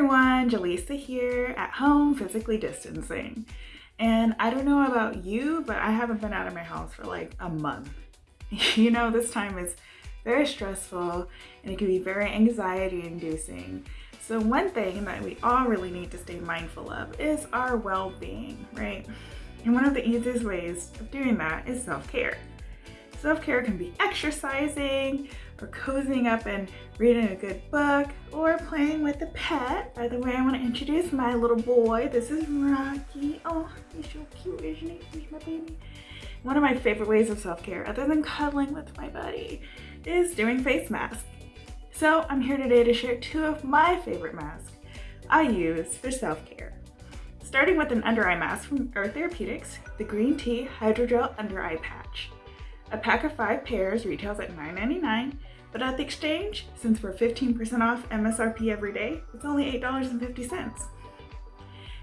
everyone, Jaleesa here at home physically distancing. And I don't know about you, but I haven't been out of my house for like a month. you know, this time is very stressful and it can be very anxiety inducing. So one thing that we all really need to stay mindful of is our well-being, right? And one of the easiest ways of doing that is self-care. Self-care can be exercising or cozying up and reading a good book or playing with a pet. By the way, I want to introduce my little boy. This is Rocky. Oh, he's so cute, isn't he? He's my baby. One of my favorite ways of self-care, other than cuddling with my buddy, is doing face masks. So I'm here today to share two of my favorite masks I use for self-care. Starting with an under eye mask from Earth Therapeutics, the Green Tea Hydrogel Under Eye Patch. A pack of five pairs retails at $9.99, but at the exchange, since we're 15% off MSRP every day, it's only $8.50.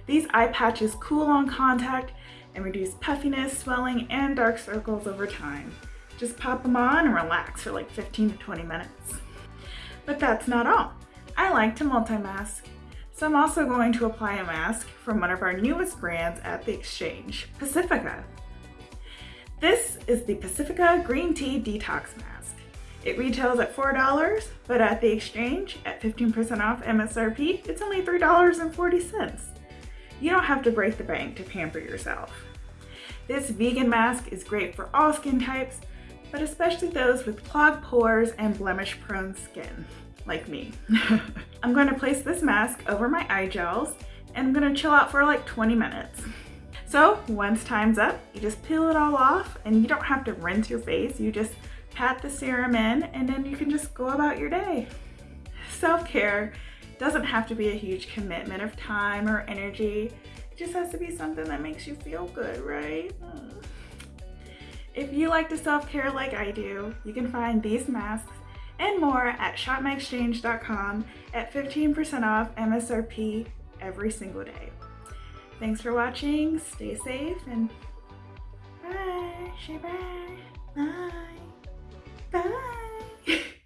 These eye patches cool on contact and reduce puffiness, swelling, and dark circles over time. Just pop them on and relax for like 15 to 20 minutes. But that's not all. I like to multi-mask, so I'm also going to apply a mask from one of our newest brands at the exchange, Pacifica. This is the Pacifica Green Tea Detox Mask. It retails at $4, but at the exchange, at 15% off MSRP, it's only $3.40. You don't have to break the bank to pamper yourself. This vegan mask is great for all skin types, but especially those with clogged pores and blemish prone skin, like me. I'm going to place this mask over my eye gels and I'm going to chill out for like 20 minutes. So once time's up, you just peel it all off and you don't have to rinse your face. You just pat the serum in and then you can just go about your day. Self-care doesn't have to be a huge commitment of time or energy. It just has to be something that makes you feel good, right? Mm. If you like to self-care like I do, you can find these masks and more at shopmyexchange.com at 15% off MSRP every single day. Thanks for watching. Stay safe and bye. Bye. Bye. Bye.